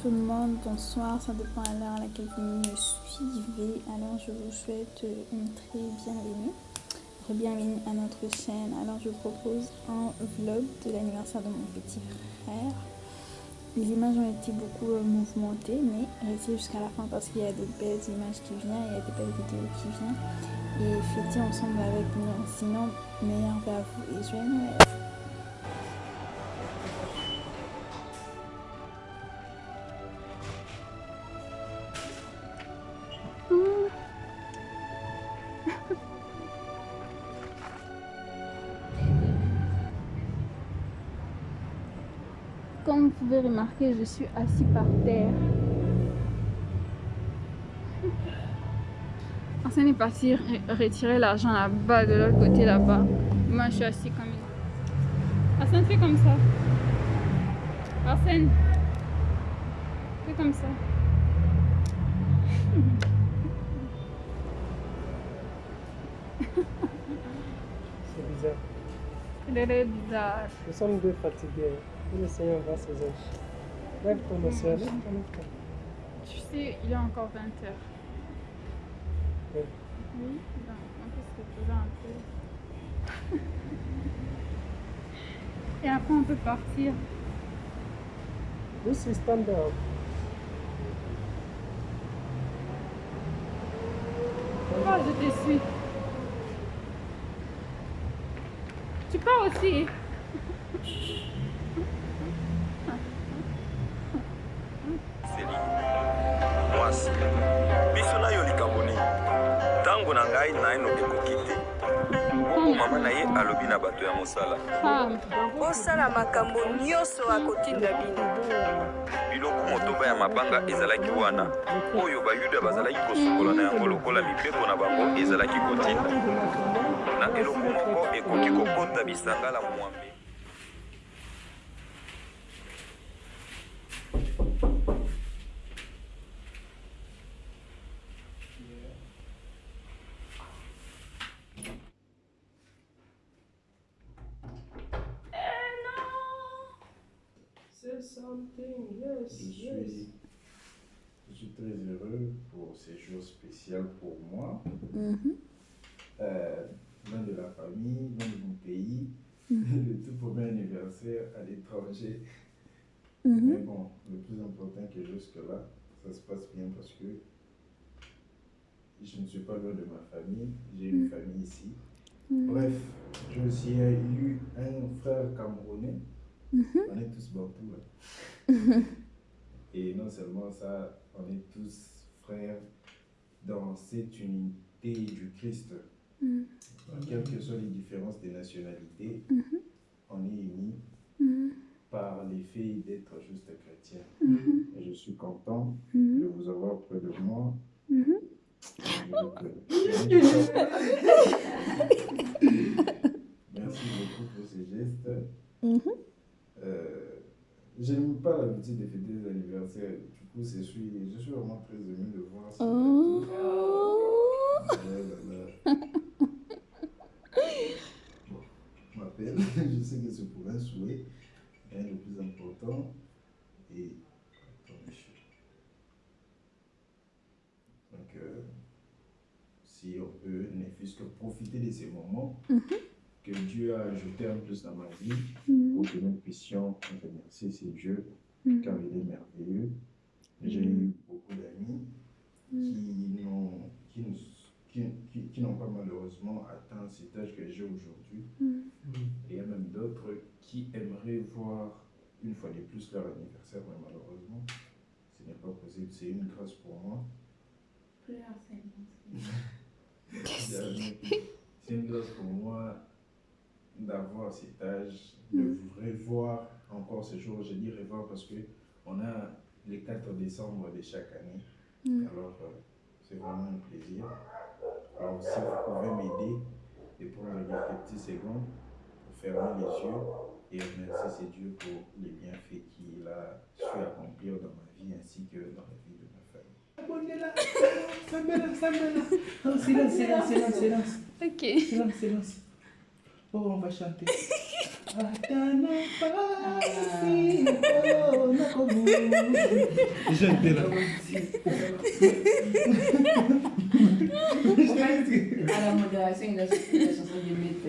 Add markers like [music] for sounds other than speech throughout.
Tout le monde, bonsoir, ça dépend à l'heure à laquelle vous me suivez. Alors je vous souhaite une très bienvenue, bienvenue à notre chaîne. Alors je vous propose un vlog de l'anniversaire de mon petit frère. Les images ont été beaucoup euh, mouvementées, mais restez jusqu'à la fin parce qu'il y a des belles images qui viennent, il y a des belles vidéos qui viennent. Et fêter ensemble avec nous. Sinon, meilleur à vous et joyeux Noël. Je suis assis par terre. Arsène est parti retirer l'argent là-bas, de l'autre côté là-bas. Moi, je suis assis comme une... Arsène, fais comme ça. Arsène, fais comme ça. C'est bizarre. Il est bizarre. Nous sommes deux fatigués. Le Seigneur va ses anges. Tu sais, il est encore 20 heures. Oui. Oui, ben, un peu. [laughs] Et après, on peut partir. This is stand up. Pourquoi je te suis Tu pars aussi [laughs] mwasi biso na yo likambo nini? Ntango na ngai naino ekoki te bongo mama na ye alobi na bato ya mosala. Bosala makambo nyonso akotinda bino. Biloko motoba ya mabanga ezalaki wana oyo bayuda bazalaki kosukola na yango lokola mibeko na bango ezalaki kotinda. Na eloko moko ekoki kokota bisangala mwambe Je suis, je suis très heureux pour ces jours spéciaux pour moi. Euh, loin de la famille, loin de mon pays, [laughs] le tout premier anniversaire à l'étranger. Mais bon, le plus important que jusque-là, ça se passe bien parce que je ne suis pas loin de ma famille, j'ai une famille ici. Bref, j'ai aussi eu un frère camerounais. On est tous bantous [laughs] là. Et non seulement ça, on est tous frères dans cette unité du Christ. Quelles que soient les différences des nationalités, on est unis par les faits d'être juste chrétien. Et je suis content de vous avoir près de moi. Donc, euh, Merci beaucoup pour ces gestes. Euh, J'aime pas l'habitude de fêter des anniversaires. Du coup, je suis, je suis vraiment très ému de voir ça. Oh. Là. Bon, je m'appelle. [laughs] Je sais que c'est pour un souhait. Mais le plus important. Et. Donc, euh, si on peut, ne fût-ce que profiter de ces moments que Dieu a ajouté en plus dans ma vie pour que nous puissions remercier ces Dieu car il est merveilleux. J'ai eu beaucoup d'amis qui n'ont qui, nous- qui, qui- qui n'ont pas malheureusement atteint cet âge que j'ai aujourd'hui. Et il y a même d'autres qui aimeraient voir une fois de plus leur anniversaire, mais malheureusement, ce n'est pas possible. C'est une grâce pour moi. [laughs] C'est une grâce pour moi d'avoir cet âge, de revoir encore ce jour. Je dis revoir parce que on a le 4 décembre de chaque année. Alors, euh, c'est vraiment un plaisir. Alors, si vous pouvez m'aider de prendre quelques petites secondes pour fermer les yeux et remercier ces Dieu pour les bienfaits qu'il a su accomplir dans ma vie ainsi que dans la vie de ma famille. Samela, Samela. Non, silence, silence, silence, silence. Ok. Silence, silence. Oh, on va chanter. J'étais là. À la modération, il a sorti la chanson de Maître.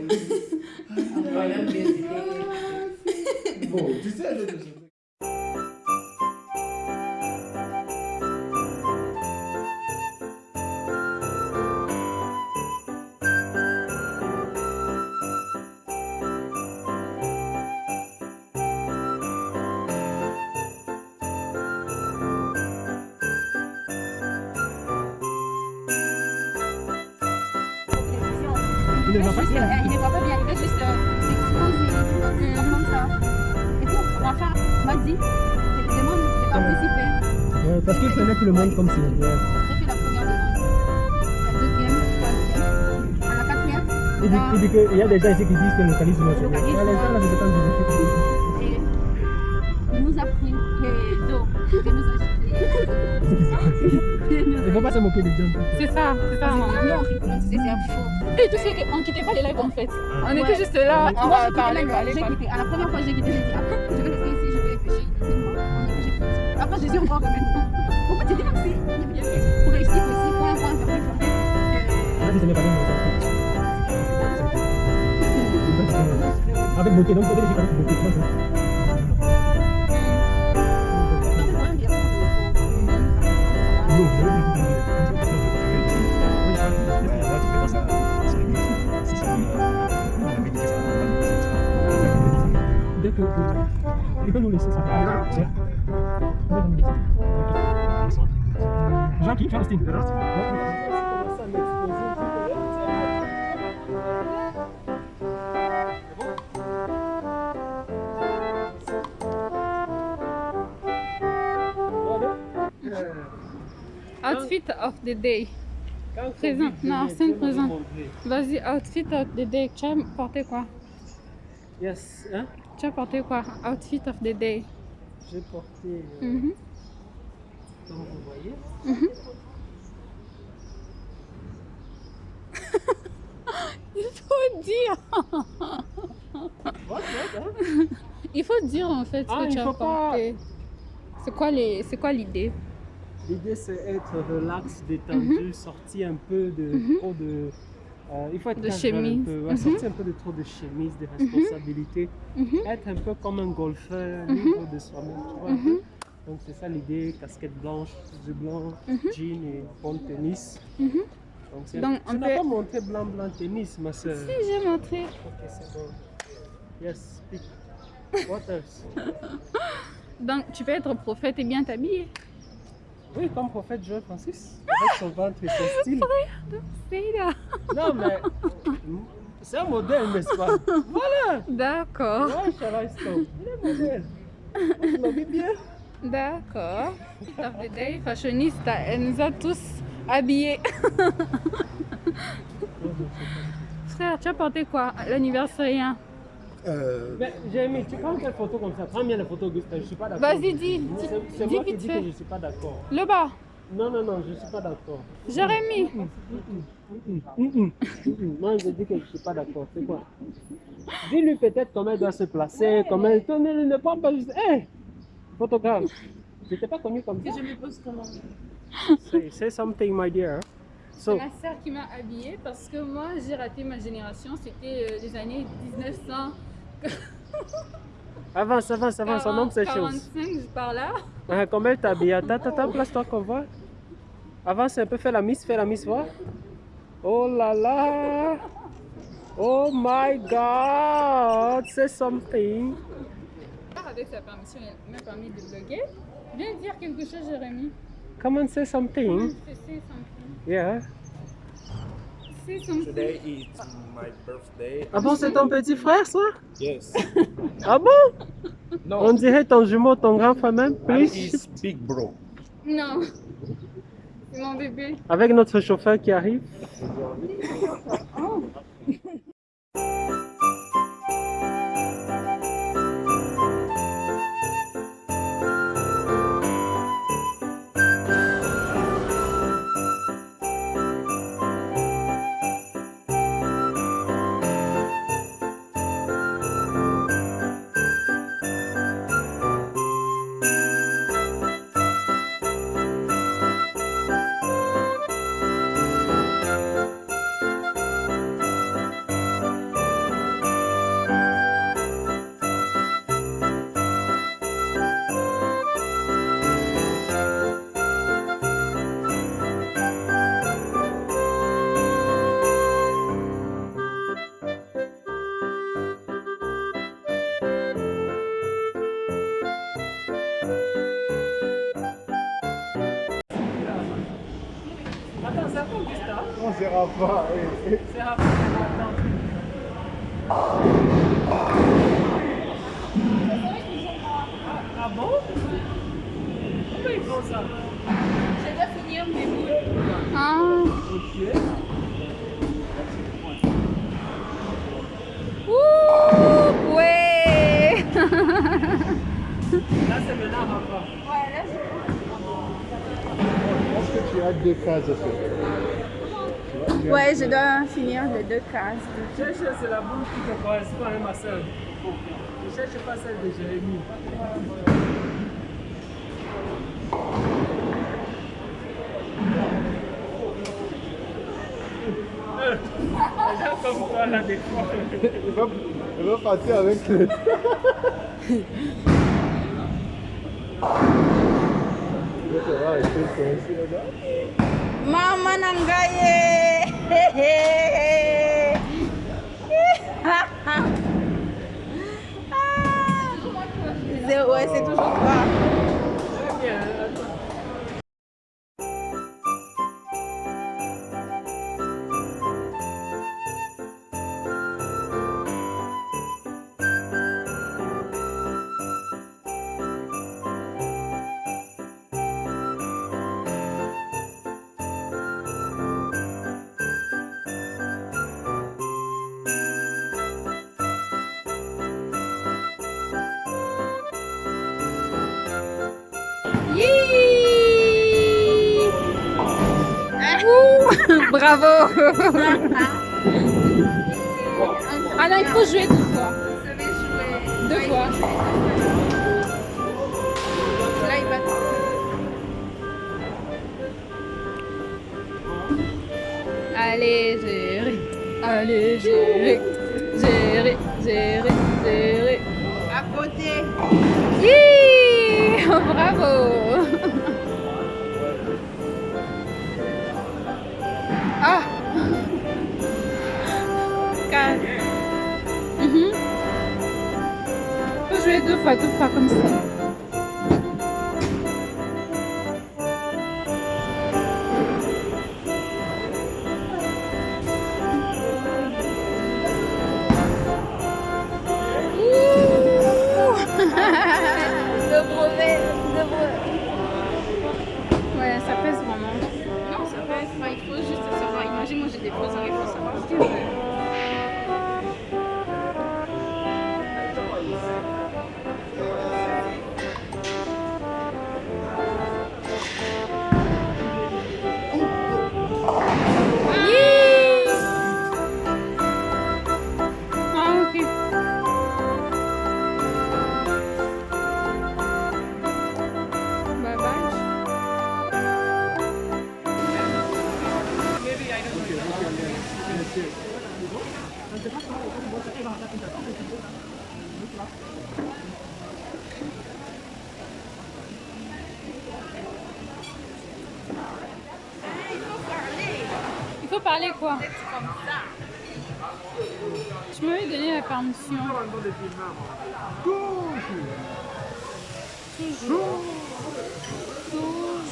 Incroyable, c'était. Bon, tu sais, Il ne voit pas bien. Il ne voit pas bien, il fait juste euh, s'exposer comme ça. Et tout, Rafa m'a dit, je demande de participer. Ouais, parce qu'il prenait tout le monde comme si. ouais. J'ai fait la première demande, la deuxième, la troisième, à la quatrième, Il dit, il dit qu'il y a des gens ici qui disent que le localisme localisme, Ouais, les gens là, c'est et il nous a pris les dos, [laughs] [laughs] il nous a Il ne faut pas se moquer des gens. C'est ça, c'est ça. C'est tu un faux. Et tu sais qu'on quittait pas les lives en fait. On Ouais. était juste là, on Moi, va j'ai parler, j'ai quitté. À la première fois, j'ai quitté, j'ai dit, ah, je vais rester ici, je vais réfléchir. On. Après, j'ai dit encore maintenant. Pourquoi tu dis comme si? Pour réussir aussi, point, point, point, point, point. Là, si ce n'est pas bien, on. [laughs] Avec beauté, donc j'ai pas beaucoup de choses. Austin Outfit of the day. Présent. Non, Arsène présent. Vas-y, outfit of the day. Tu as porté quoi? Yes, hein? Tu as porté quoi? Outfit of the day. J'ai porté, euh, comme vous voyez, Il faut dire. Il faut dire en fait ce Ah, que tu as pas- porté. C'est quoi les, c'est quoi l'idée? L'idée c'est être relax, détendu, sortir un peu de trop de. Euh, il faut être Mhm. De casual un chemise. peu, ouais, Mhm. sortir un peu de trop de chemise, de responsabilités, Mhm. être un peu comme un golfeur, libre de soi-même, tu vois. Mhm. Donc c'est ça l'idée, casquette blanche, blancs, Mhm. jean et bon tennis. Mhm. Donc, Donc, tu on n'as peut- pas montré blanc blanc tennis, ma soeur. Si j'ai montré. Ok, c'est bon. Yes, speak. What else? [laughs] Donc tu peux être prophète et bien t'habiller. Oui, comme prophète Joël Francis, avec son ventre et son [laughs] style. Non, mais c'est un modèle, n'est-ce pas? Voilà D'accord. Ouais, Charles Stone, il est modèle. Tu m'as vu bien? D'accord. Of the day, fashionista, elle nous a tous habillés. [laughs] Frère, tu as porté quoi à l'anniversaire? Mais j'ai mis, tu prends quelle photo comme ça? Prends bien la photo, Auguste, je suis pas d'accord. Vas-y, dis. Dis- C'est dis moi qui vite dis fait. que je suis pas d'accord. Le bas. Non, non, non, je suis pas d'accord. Jérémy. Hum, hum, hum. Moi, je dis que je suis pas d'accord. C'est quoi? Dis-lui peut-être comment elle doit se placer, comment elle... Toi, ne, ne prends pas juste... Hé Photographe, je t'ai pas connu comme ça. Je me pose comment? Say, say something, my dear. C'est So, ma soeur qui m'a habillée parce que moi j'ai raté ma génération. C'était euh, les années 1900. [laughs] avance, avance, avance, on nomme ces choses. 45 par là. Ah, comment elle t'habille? Attends, attends, place-toi qu'on voit. Avance un peu, fais la miss, fais la miss, voir. Oh là là Oh my god Say something Avec sa permission, elle m'a permis de bloguer. Viens dire quelque chose, Jérémy. Come on, say something. C'est c'est something. Yeah. C'est something. Today is my birthday. Ah bon, c'est ton petit frère, ça? Yes. Ah bon? On dirait ton jumeau, ton grand frère même, is big bro. Non. Avec notre chauffeur qui arrive. Rafa. eh, eh. C'est Rafa, attends. Ah bon ils font ça Je dois finir mes boules. Ah. Ok. Ouh, [laughs] ouais. Là, c'est maintenant Rafa. Je pense que tu as deux cases à faire. Ouais, je dois finir les deux cases. Cherche, c'est la boule qui te correspond à ma soeur. Ne cherche pas celle de Jérémie. Euh, Les gens comme toi, là, des fois. Elle va, partir avec le. Là, ça va rester là-bas. Mama ng gaye! [laughs] [laughs] Bravo! Ah non, il faut jouer deux fois. Deux fois. Là, il va. Allez, gérer. Allez, gérer. Gérer, gérer, gérer. À côté. Yee! [laughs] Bravo! Faut jouer deux fois, Parler quoi Tu m'avais la permission. Toujours. Toujours.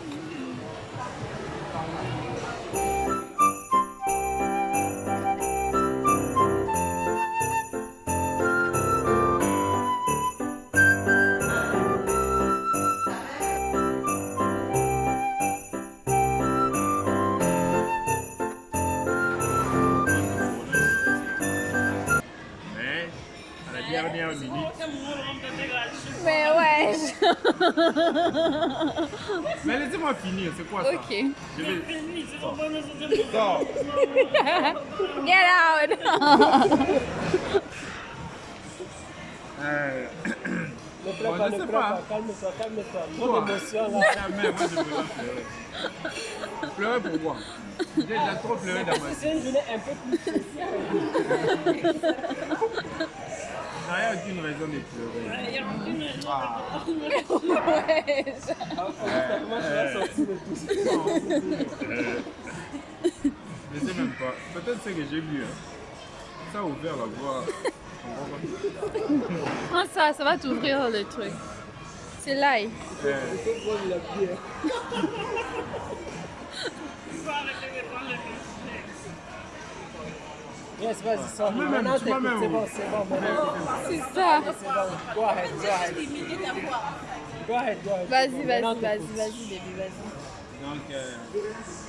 Mais [laughs] Mais laissez-moi finir, c'est quoi ça Ok. Je vais. Sors. Get out. [laughs] Euh, Ne pleure Bon, pas, je ne sais pleure pas. pas. Calme-toi, calme-toi. Trop d'émotion là. Jamais, moi je peux pas pleurer. Pleurer pour moi. J'ai déjà trop pleuré dans ma vie. C'est une journée un peu plus spéciale. [laughs] n'y a aucune raison de pleurer. Il y a aucune raison. Ah. Ouais. Euh, Je sais même pas. Peut-être c'est que j'ai lu. hein. Ça a ouvert la voie. Prends ça, ça va t'ouvrir le truc. C'est l'ail. Euh, Yes, vas-y, sors. Moi-même, Maintenant, même- c'est bon, c'est bon. maintenant. C'est ça. C'est bon. Go ahead, go ahead. Go ahead, go ahead. Vas-y, vas-y, vas-y, vas-y, baby, vas-y. donc, euh,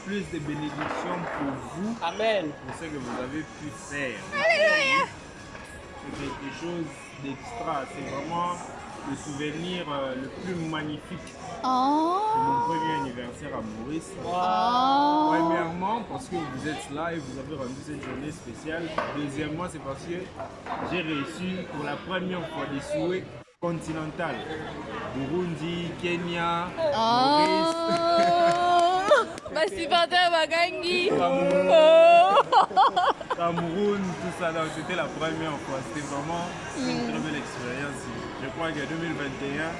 plus de bénédictions pour vous, Amen. pour ce que vous avez pu faire. Alléluia. C'est quelque chose d'extra. C'est vraiment le souvenir euh, le plus magnifique de mon Oh. premier anniversaire à Maurice. Oh. Premièrement, parce que vous êtes là et vous avez rendu cette journée spéciale. Deuxièmement, c'est parce que j'ai reçu pour la première fois des souhaits continentaux. Burundi, Kenya, Maurice, [laughs] Oh. Basipateur [laughs] Bagangi. Cameroun, Oh. Tout ça. Donc, C'était la première fois. C'était vraiment une très belle expérience. Je crois que 2021,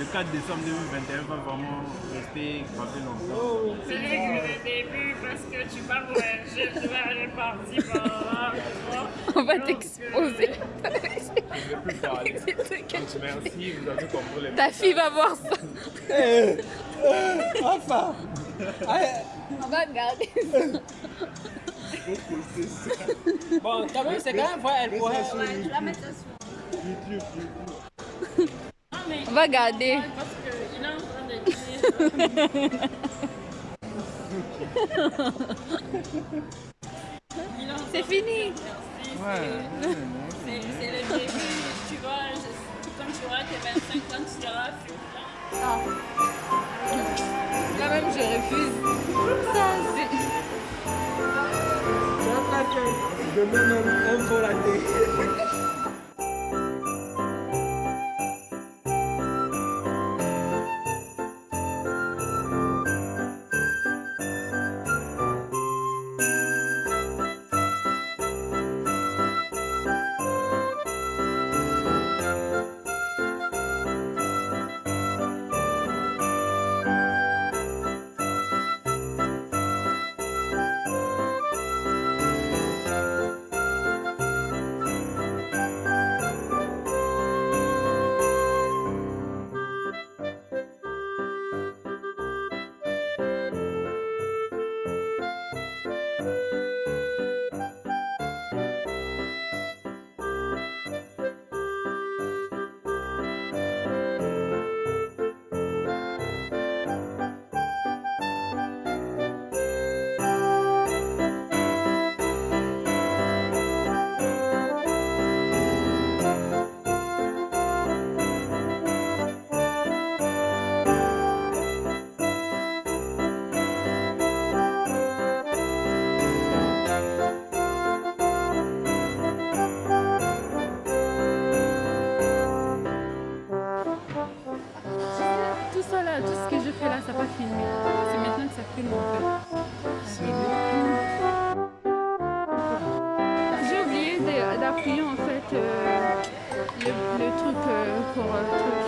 le 4 décembre 2021 va vraiment rester gravé longtemps. C'est vrai que le début, parce que tu vas voyager, tu vas aller partir par là. On va t'exposer. Je ne vais plus parler. Donc, merci, vous avez compris les Ta fille va voir ça. Enfin. On va regarder [laughs] Bon, quand même, c'est quand même vrai, elle pourrait. On va garder. C'est fini. C'est c'est le début, tu vois, quand tu auras tes 25 ans, tu seras. Ah. Quand même, je refuse. Ça, c'est... Mets même un faux. D'appuyer en fait euh, le, le truc euh, pour euh.